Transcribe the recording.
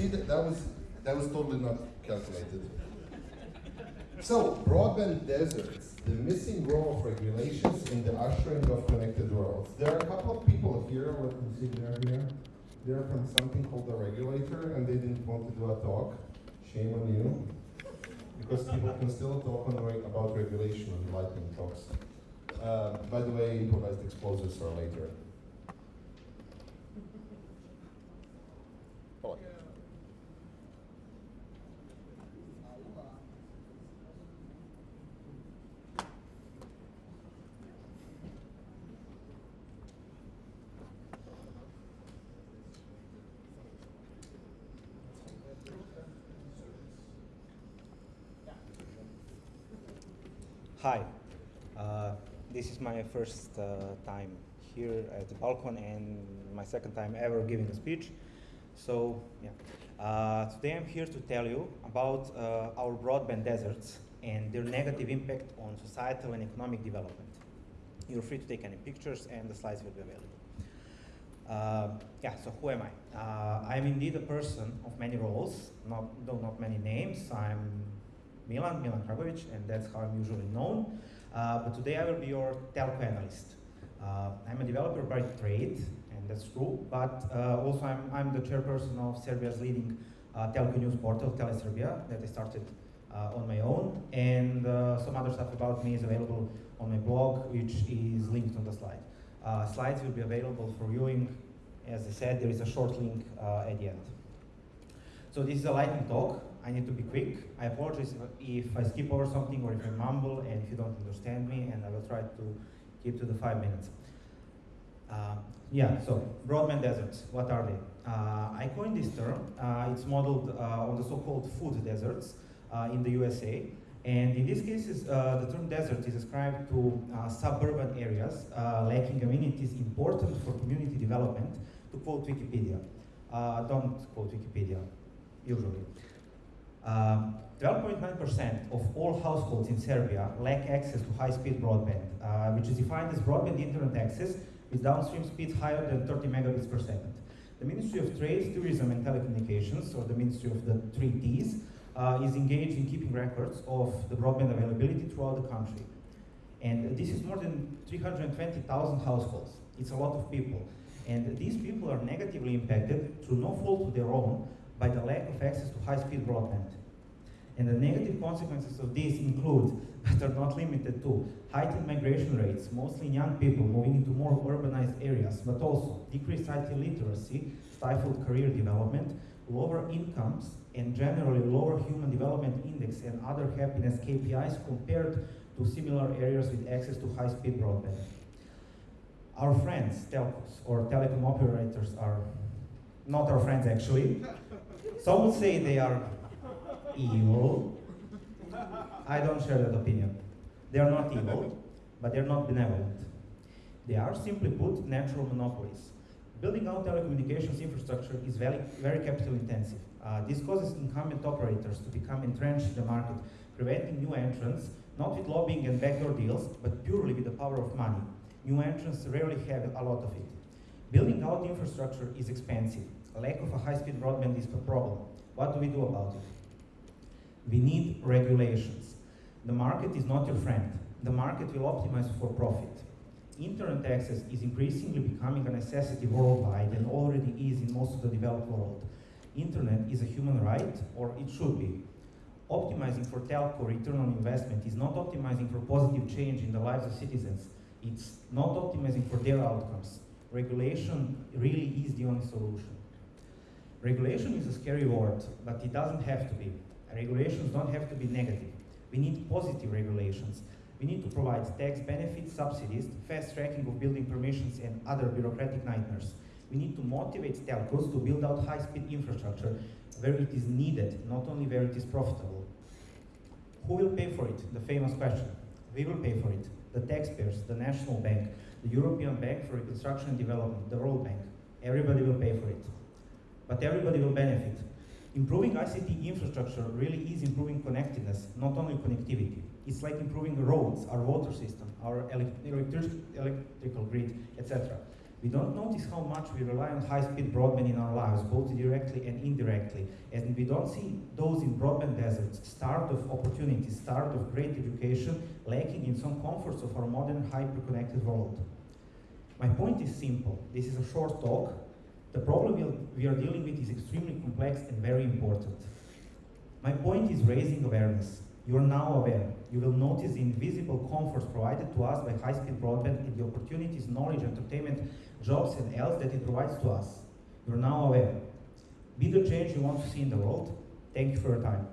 See, that, that was that was totally not calculated. So, broadband deserts, the missing role of regulations in the ushering of connected worlds. There are a couple of people here, what you see there here. They're from something called the regulator, and they didn't want to do a talk. Shame on you. Because people can still talk on about regulation on lightning talks. Uh, by the way, improvised explosives are later. Oh. Hi, uh, this is my first uh, time here at the BalCCon and my second time ever giving a speech. So, yeah. Uh, today I'm here to tell you about uh, our broadband deserts and their negative impact on societal and economic development. You're free to take any pictures and the slides will be available. Uh, yeah, so who am I? Uh, I'm indeed a person of many roles, not, though not many names. I'm Milan, Milan Kragovic, and that's how I'm usually known. Uh, but today I will be your telco analyst. Uh, I'm a developer by trade, and that's true, but uh, also I'm, I'm the chairperson of Serbia's leading uh, telco news portal, TeleSerbia, that I started uh, on my own, and uh, some other stuff about me is available on my blog, which is linked on the slide. slides will be available for viewing. As I said, there is a short link at the end. So this is a lightning talk. I need to be quick. I apologize if I skip over something or if I mumble and if you don't understand me, and I will try to keep to the five minutes. Uh, yeah, so broadband deserts, what are they? Uh, I coined this term. Uh, it's modeled uh, on the so-called food deserts uh, in the USA. And in these cases, uh, the term desert is ascribed to suburban areas lacking amenities important for community development, to quote Wikipedia. don't quote Wikipedia, usually. 12.9% um, of all households in Serbia lack access to high-speed broadband, uh, which is defined as broadband internet access with downstream speeds higher than 30 megabits per second. The Ministry of Trade, Tourism and Telecommunications, or the Ministry of the three Ts, uh, is engaged in keeping records of the broadband availability throughout the country. And this is more than 320,000 households. It's a lot of people. And these people are negatively impacted through no fault of their own by the lack of access to high-speed broadband. And the negative consequences of this include, but are not limited to, heightened migration rates, mostly young people moving into more urbanized areas, but also decreased IT literacy, stifled career development, lower incomes, and generally lower human development index and other happiness KPIs compared to similar areas with access to high-speed broadband. Our friends, telcos, or telecom operators are not our friends actually, some say they are evil. I don't share that opinion. They are not evil, but they're not benevolent. They are, simply put, natural monopolies. Building out telecommunications infrastructure is very, very capital intensive. Uh, this causes incumbent operators to become entrenched in the market, preventing new entrants, not with lobbying and backdoor deals, but purely with the power of money. New entrants rarely have a lot of it. Building out infrastructure is expensive, lack of a high-speed broadband is a problem. What do we do about it? We need regulations. The market is not your friend. The market will optimize for profit. Internet access is increasingly becoming a necessity worldwide and already is in most of the developed world. Internet is a human right, or it should be. Optimizing for telco return on investment is not optimizing for positive change in the lives of citizens. It's not optimizing for their outcomes. Regulation really is the only solution. Regulation is a scary word, but it doesn't have to be. Regulations don't have to be negative. We need positive regulations. We need to provide tax benefits, subsidies, fast tracking of building permissions and other bureaucratic nightmares. We need to motivate telcos to build out high-speed infrastructure where it is needed, not only where it is profitable. Who will pay for it? The famous question. We will pay for it. The taxpayers, the National Bank, the European Bank for Reconstruction and Development, the World Bank. Everybody will pay for it but everybody will benefit. Improving ICT infrastructure really is improving connectedness, not only connectivity. It's like improving roads, our water system, our electric electrical grid, etc. We don't notice how much we rely on high-speed broadband in our lives, both directly and indirectly, and we don't see those in broadband deserts, start of opportunities, start of great education, lacking in some comforts of our modern hyper-connected world. My point is simple. This is a short talk. The problem we are dealing with is extremely complex and very important. My point is raising awareness. You are now aware. You will notice the invisible comforts provided to us by high-speed broadband and the opportunities, knowledge, entertainment, jobs, and else that it provides to us. You are now aware. Be the change you want to see in the world. Thank you for your time.